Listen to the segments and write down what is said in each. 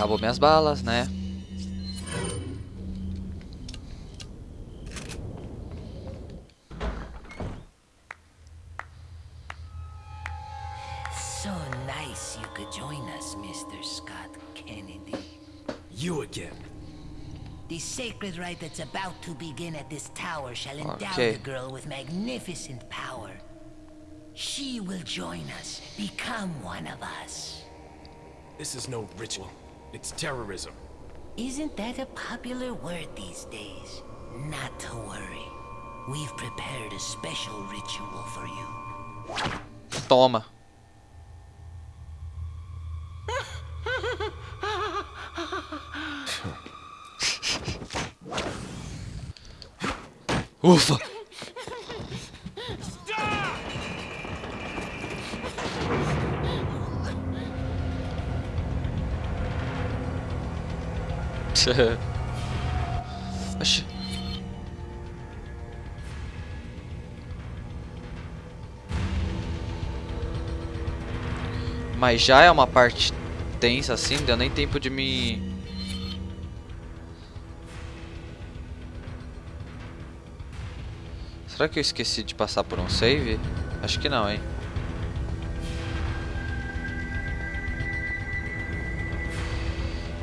Acabou minhas balas, né? So nice you could join us, Mr. Scott Kennedy. You again. The sacred rite that's about to begin at this tower shall endow Okay. the girl with magnificent power. She will join us, become one of us. This is no ritual. It's terrorism. Isn't that a popular word these days? Not to worry. We've prepared a special ritual for you. Toma. Ufa! Oxi. Mas já é uma parte tensa assim, deu nem tempo de me. Será que eu esqueci de passar por um save? Acho que não, hein?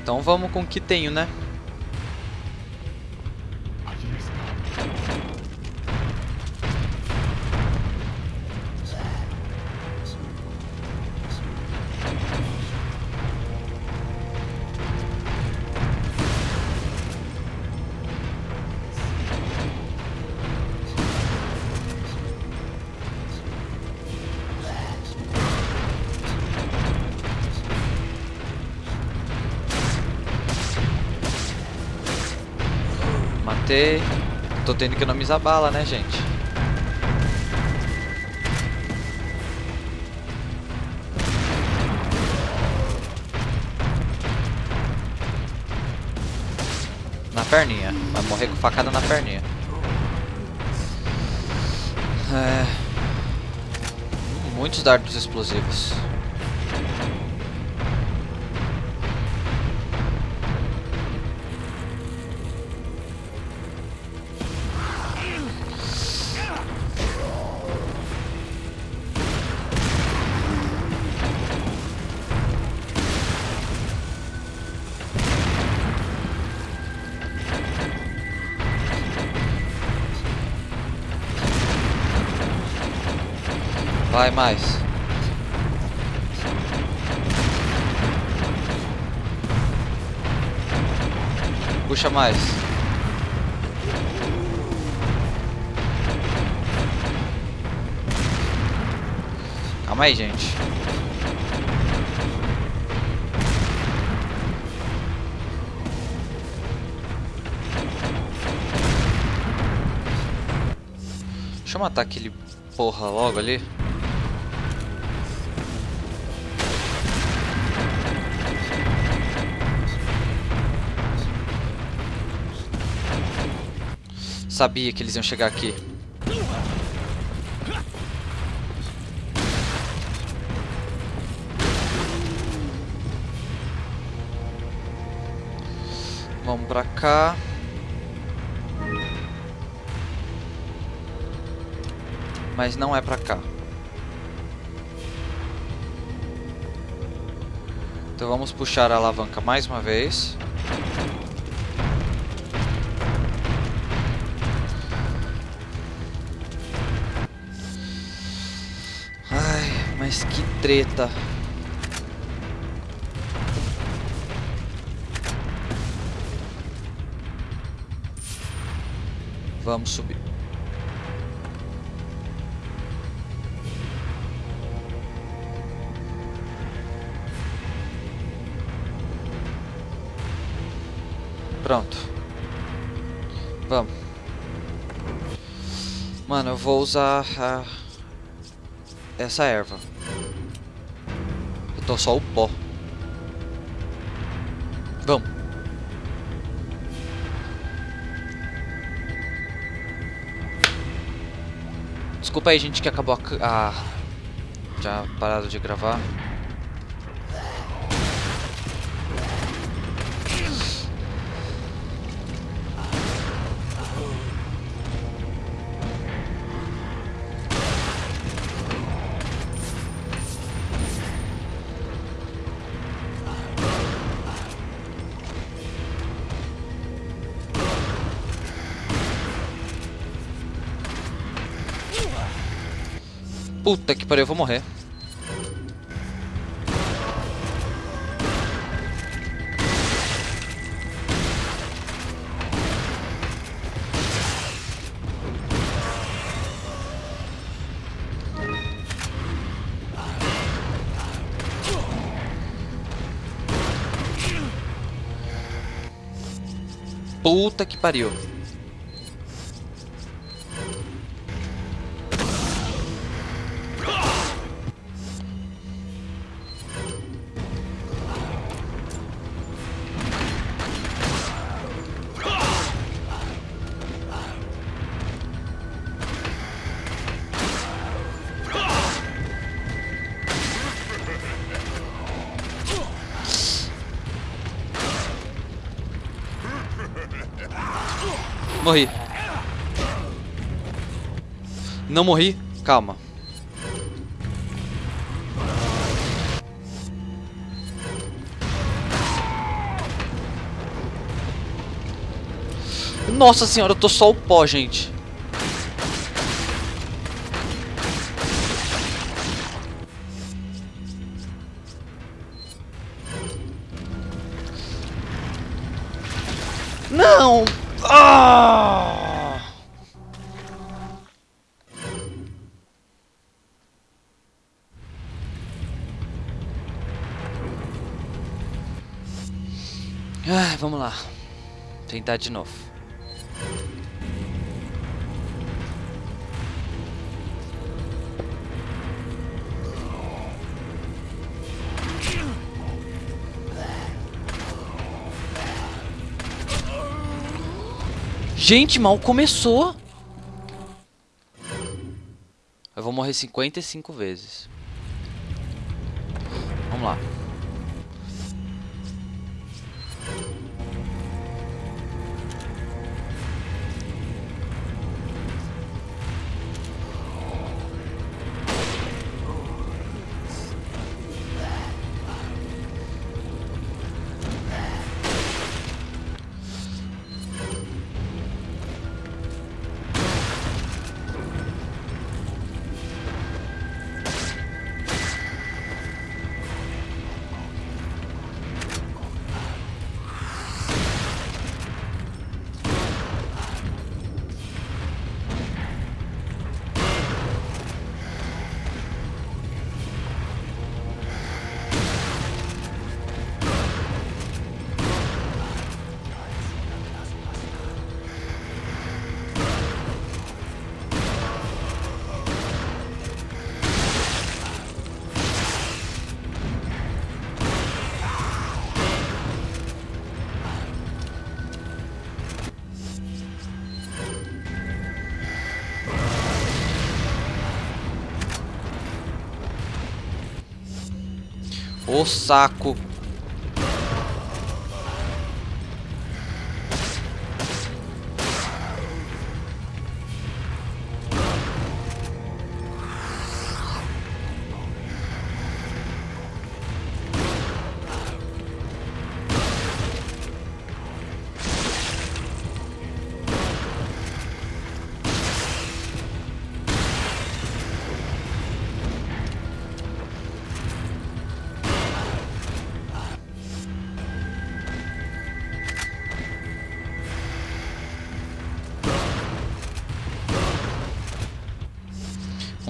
Então vamos com o que tenho, né? Matei. Tô tendo que economizar bala, né, gente? Na perninha. Vai morrer com facada na perninha. É... Muitos dardos explosivos. Vai mais. Puxa mais. Calma aí, gente. Deixa eu matar aquele porra logo ali. Sabia que eles iam chegar aqui. Vamos pra cá. Mas não é pra cá. Então vamos puxar a alavanca mais uma vez. Treta. Vamos subir. Pronto. Vamos. Mano, eu vou usar a... essa erva. Tô só o pó. Vamos. Desculpa aí, gente, que acabou a... a... Já parado de gravar. Puta que pariu, eu vou morrer. Puta que pariu. Morri. Não morri? Calma. Nossa senhora, eu tô só o pó, gente. Não! Ah! Vamos lá. Tentar de novo. Gente, mal começou. Eu vou morrer 55 vezes. Vamos lá. O saco.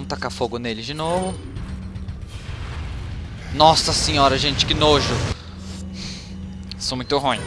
Vamos tacar fogo nele de novo. Nossa senhora, gente, que nojo. Sou muito ruim.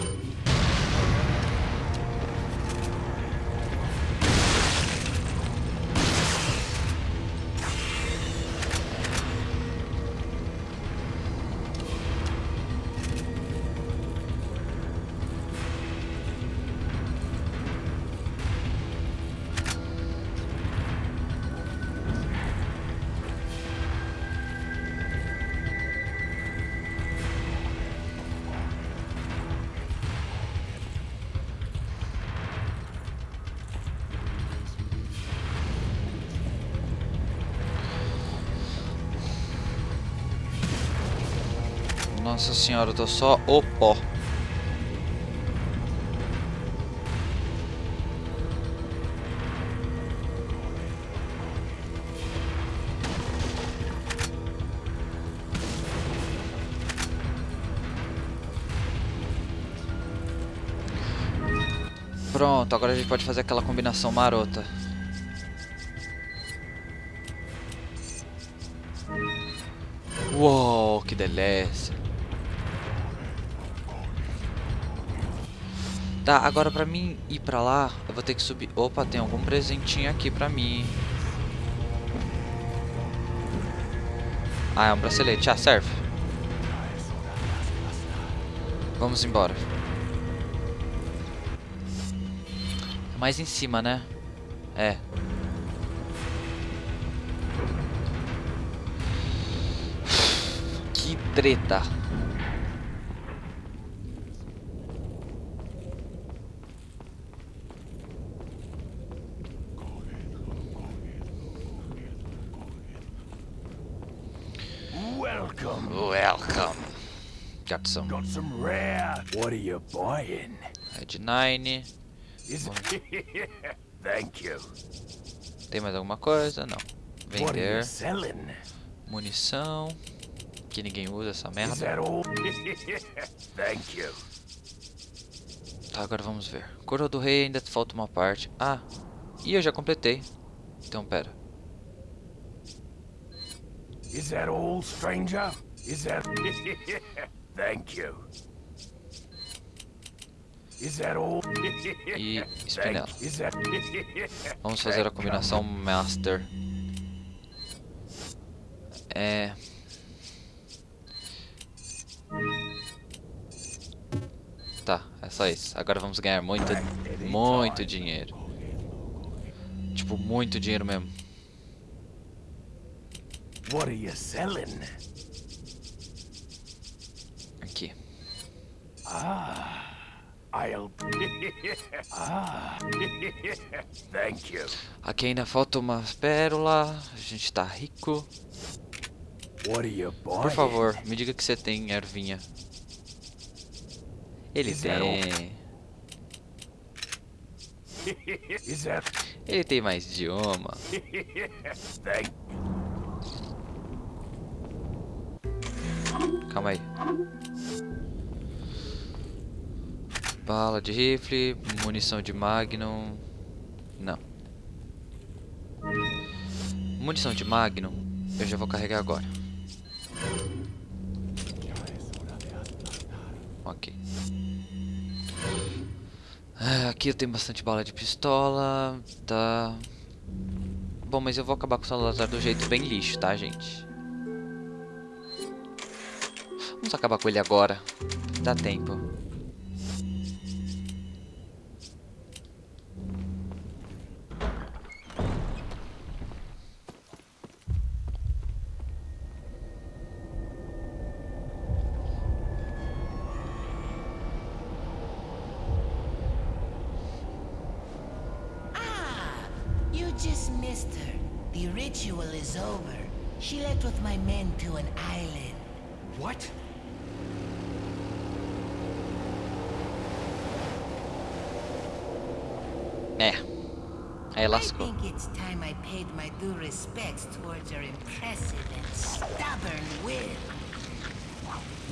Nossa senhora, eu tô só o pó. Pronto, agora a gente pode fazer aquela combinação marota. Uou, que delícia. Tá, agora pra mim ir pra lá, eu vou ter que subir... Opa, tem algum presentinho aqui pra mim. Ah, é um bracelete. Ah, serve. Vamos embora. É mais em cima, né? É. Que treta. Rare. What are you buying? Red 9. Is Thank you. Tem mais alguma coisa? Não. Vender. selling? Munição. Que ninguém usa essa Is merda. Thank you. Tá, agora vamos ver. Coroa do Rei ainda falta uma parte. Ah, e eu já completei. Então, pera. Is that all, stranger? Is that? Thank you. Is that all? E espinela. Thank- Is that? Vamos fazer a combinação Master. É... Tá, é só isso. Agora vamos ganhar muito, muito dinheiro. Tipo, muito dinheiro mesmo. What are you selling? Aqui. I'll. ah. Thank you. Aqui ainda falta uma pérola. A gente tá rico. What are you buying? Por favor, me diga que você tem ervinha. Ele Is tem. That? Ele tem mais idioma. Calma aí. Bala de rifle, munição de magnum. Não. Munição de magnum, eu já vou carregar agora. Ok. Ah, Aqui eu tenho bastante bala de pistola, tá... Bom, mas eu vou acabar com o Salazar do jeito bem lixo, tá, gente? Vamos acabar com ele agora. Dá tempo. Aí I think it's time I paid my due respects towards your impressive and stubborn will.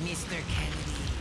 Mr. Kennedy,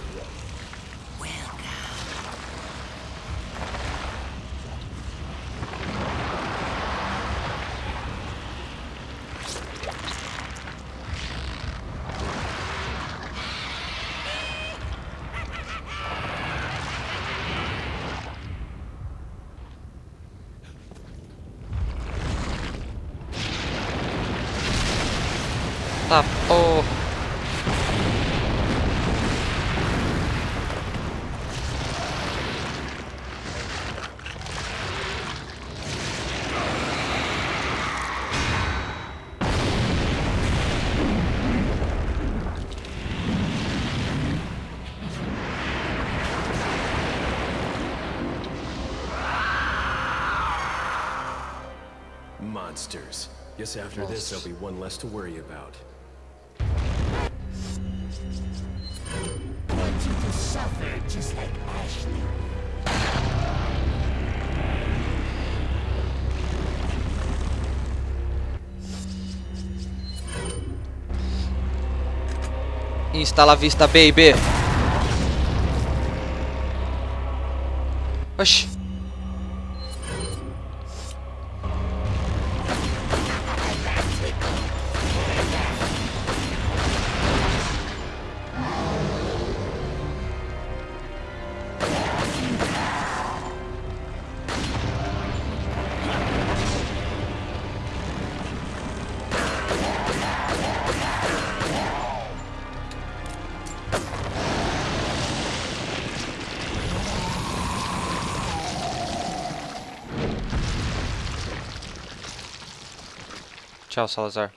Monsters. Guess after this, there'll be one less to worry about. Want you to suffer just like Ashley. Instala vista, baby. Oxi. Tchau, Salazar.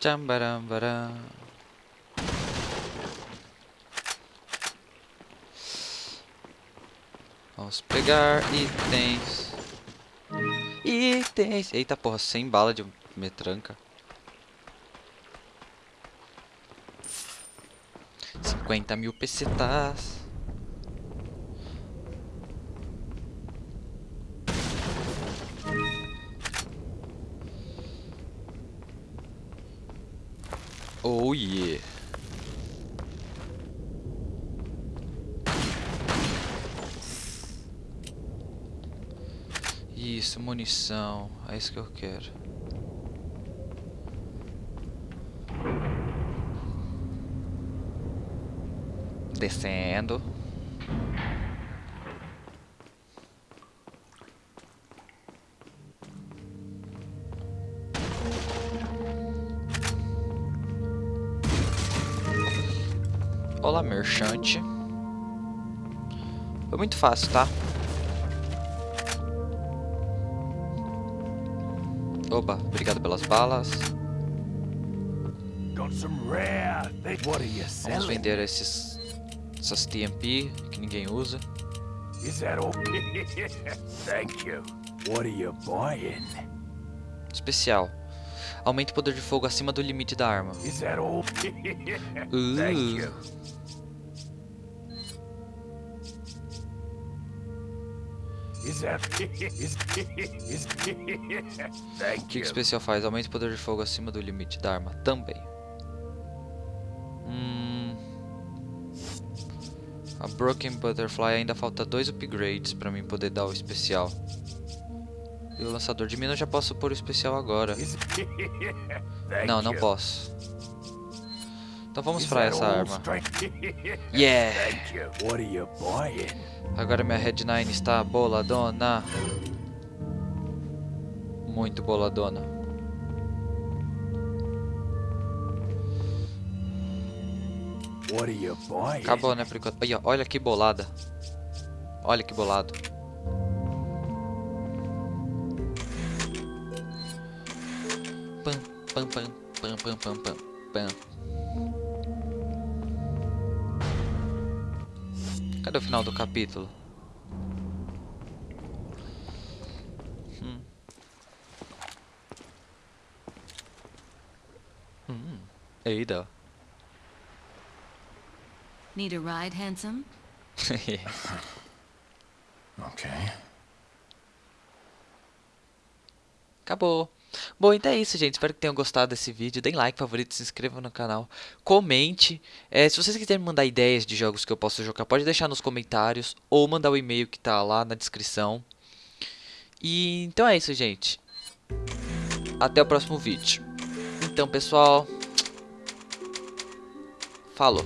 Tchambarambaram. Vamos pegar itens. Itens. Eita porra, sem bala de metranca. 50 mil pesetas. Oh yeah. Isso, munição. É isso que eu quero. Descendo. Olá, merchante. Foi muito fácil, tá? Oba, obrigado pelas balas. Vamos vender esses essas TMP que ninguém usa. Especial. Aumente o poder de fogo acima do limite da arma. Uh, o que, que especial faz? Aumente o poder de fogo acima do limite da arma também. Hum, a Broken Butterfly ainda falta dois upgrades pra mim poder dar o especial. E o lançador de mina eu já posso pôr o especial agora. Não, não posso. Então vamos pra essa arma. Yeah! Agora minha Red 9 está boladona. Muito boladona. What are you buying? Acabou, né, por enquanto. Ó, olha que bolada. Olha que bolado. Pam, pam, pam. Cadê o final do capítulo? Hum. Hum. Eita. Need a ride, handsome? Okay. Acabou. Bom, então é isso, gente. Espero que tenham gostado desse vídeo. Deem like, favorito, se inscrevam no canal. Comente. É, se vocês quiserem mandar ideias de jogos que eu posso jogar, pode deixar nos comentários. Ou mandar o e-mail que tá lá na descrição. E então é isso, gente. Até o próximo vídeo. Então, pessoal. Falou.